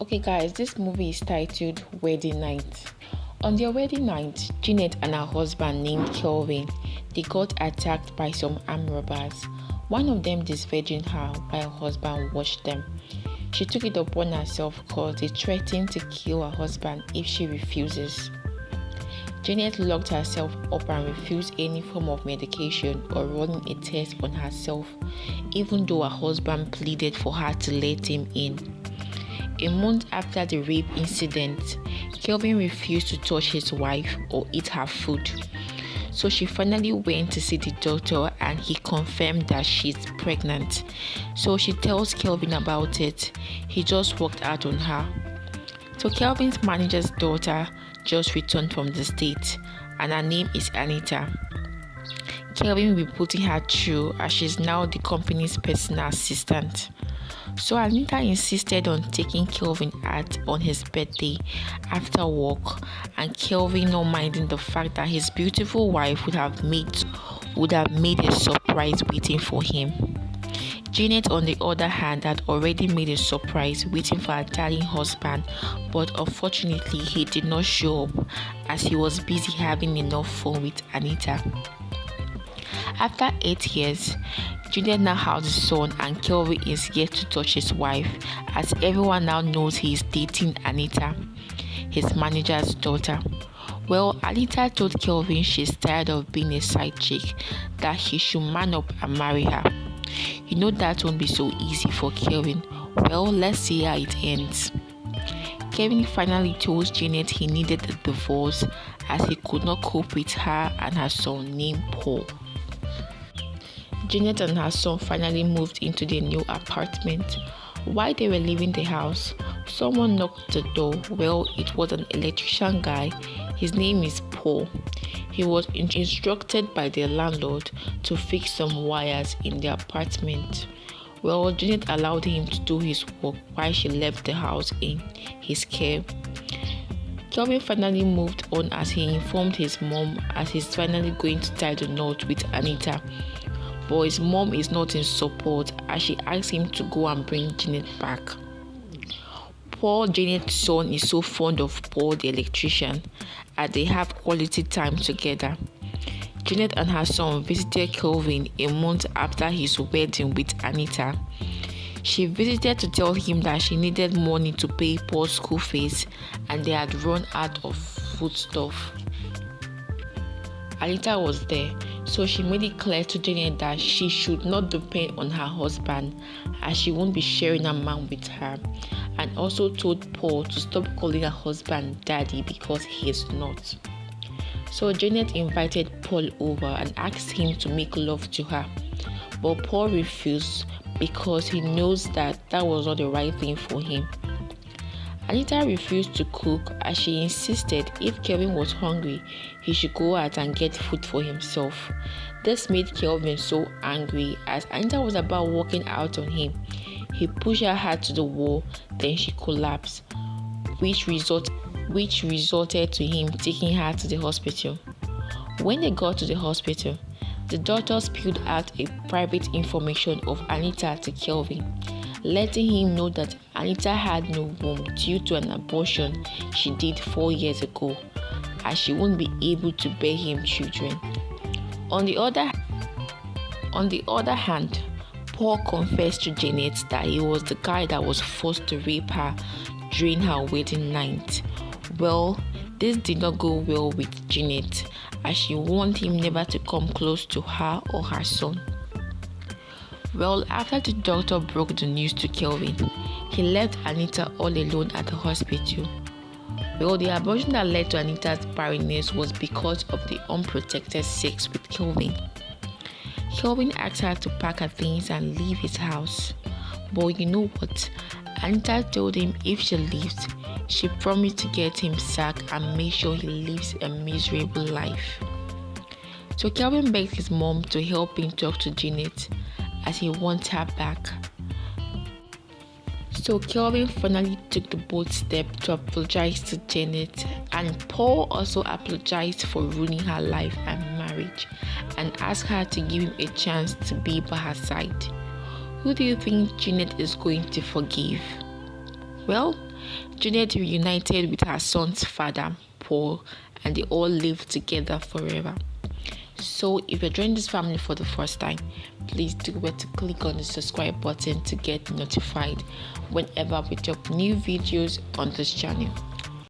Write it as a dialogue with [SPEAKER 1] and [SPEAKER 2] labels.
[SPEAKER 1] Okay, guys, this movie is titled Wedding Night. On their wedding night, Jeanette and her husband named Kelvin, they got attacked by some armed robbers. One of them disvirgined her while her husband watched them. She took it upon herself because they threatened to kill her husband if she refuses. Janet locked herself up and refused any form of medication or running a test on herself, even though her husband pleaded for her to let him in. A month after the rape incident, Kelvin refused to touch his wife or eat her food. So she finally went to see the doctor and he confirmed that she's pregnant. So she tells Kelvin about it. He just walked out on her. So Kelvin's manager's daughter just returned from the States and her name is Anita. Kelvin will be putting her through as she's now the company's personal assistant. So Anita insisted on taking Kelvin out on his birthday after work, and Kelvin not minding the fact that his beautiful wife would have made would have made a surprise waiting for him. Janet, on the other hand, had already made a surprise waiting for her darling husband, but unfortunately, he did not show up as he was busy having enough fun with Anita. After eight years, Juliet now has a son and Kelvin is yet to touch his wife as everyone now knows he is dating Anita, his manager's daughter. Well, Anita told Kelvin she's tired of being a side chick, that he should man up and marry her. You know that won't be so easy for Kelvin. Well, let's see how it ends. Kevin finally told Janet he needed a divorce as he could not cope with her and her son named Paul. Janet and her son finally moved into their new apartment. While they were leaving the house, someone knocked the door. Well, it was an electrician guy. His name is Paul. He was instructed by their landlord to fix some wires in the apartment. Well, Janet allowed him to do his work while she left the house in his care. Kelvin finally moved on as he informed his mom as he's finally going to tie the knot with Anita but his mom is not in support as she asks him to go and bring Janet back. Paul Janet's son is so fond of Paul the electrician as they have quality time together. Janet and her son visited Kelvin a month after his wedding with Anita. She visited to tell him that she needed money to pay Paul's school fees and they had run out of foodstuff. Anita was there so she made it clear to Janet that she should not depend on her husband as she won't be sharing a man with her, and also told Paul to stop calling her husband daddy because he is not. So Janet invited Paul over and asked him to make love to her, but Paul refused because he knows that that was not the right thing for him. Anita refused to cook as she insisted if Kelvin was hungry, he should go out and get food for himself. This made Kelvin so angry as Anita was about walking out on him. He pushed her hard to the wall, then she collapsed, which, result, which resulted to him taking her to the hospital. When they got to the hospital, the doctor spilled out a private information of Anita to Kelvin letting him know that Anita had no womb due to an abortion she did four years ago, as she won't be able to bear him children. On the other on the other hand, Paul confessed to Janet that he was the guy that was forced to rape her during her wedding night. Well, this did not go well with Janet as she warned him never to come close to her or her son. Well, after the doctor broke the news to Kelvin, he left Anita all alone at the hospital. Well, the abortion that led to Anita's barrenness was because of the unprotected sex with Kelvin. Kelvin asked her to pack her things and leave his house. But you know what? Anita told him if she leaves, she promised to get him sacked and make sure he lives a miserable life. So Kelvin begged his mom to help him talk to Janet as he wants her back. So Kelvin finally took the bold step to apologize to Janet, and Paul also apologized for ruining her life and marriage and asked her to give him a chance to be by her side. Who do you think Janet is going to forgive? Well, Janet reunited with her son's father, Paul, and they all lived together forever. So, if you're joining this family for the first time, please do where to click on the subscribe button to get notified whenever we drop new videos on this channel.